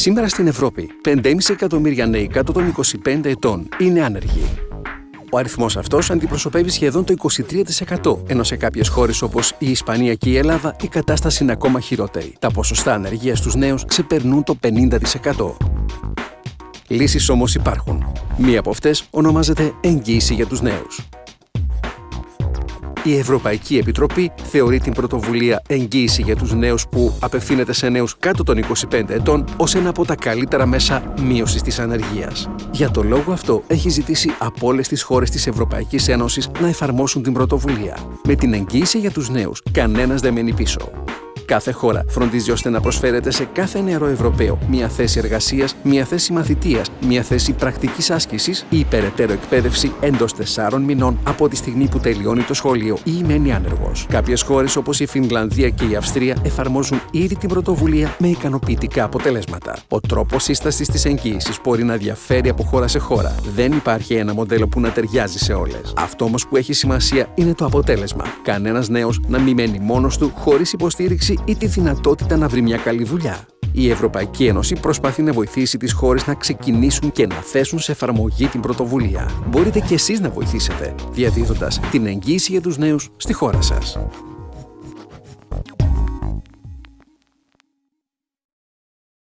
Σήμερα στην Ευρώπη, 5,5 εκατομμύρια νέοι κάτω των 25 ετών είναι άνεργοι. Ο αριθμός αυτός αντιπροσωπεύει σχεδόν το 23%, ενώ σε κάποιες χώρες όπως η Ισπανία και η Ελλάδα η κατάσταση είναι ακόμα χειρότερη. Τα ποσοστά ανεργίας στους νέους ξεπερνούν το 50%. Λύσεις όμως υπάρχουν. Μία από αυτές ονομάζεται εγγύηση για τους νέους. Η Ευρωπαϊκή Επιτροπή θεωρεί την πρωτοβουλία εγγύηση για τους νέους που απευθύνεται σε νέους κάτω των 25 ετών ως ένα από τα καλύτερα μέσα μείωσης της ανεργίας. Για το λόγο αυτό έχει ζητήσει από όλες τις χώρες της Ευρωπαϊκής Ένωσης να εφαρμόσουν την πρωτοβουλία. Με την εγγύηση για τους νέους, κανένας δεν μένει πίσω. Κάθε χώρα φροντίζει ώστε να προσφέρεται σε κάθε νεαρό Ευρωπαίο μια θέση εργασίας, μια θέση μαθητείας, μια θέση πρακτικής άσκησης ή υπεραιτέρω εκπαίδευση εντός τεσσάρων μηνών από τη στιγμή που τελειώνει το σχολείο ή μένει άνεργος. Κάποιες χώρες όπως η Φινλανδία και η Αυστρία εφαρμόζουν ήδη την πρωτοβουλία με ικανοποιητικά αποτελέσματα. Ο τρόπος σύστασης της εγγύησης μπορεί να διαφέρει από χώρα σε χώρα. Δεν υπάρχει ένα μοντέλο που να ταιριάζει σε όλες. Αυτό όμως που έχει σημασία είναι το αποτέλεσμα. Κανένας νέος να μην μένει μόνος του χωρίς υποστήριξη ή τη δυνατότητα να βρει μια καλή δουλειά. Η Ευρωπαϊκή Ένωση προσπαθεί να βοηθήσει τις χώρες να ξεκινήσουν και να θέσουν σε εφαρμογή την πρωτοβουλία. Μπορείτε και εσείς να βοηθήσετε, διαδίδοντας την εγγύηση για τους νέους στη χώρα σας.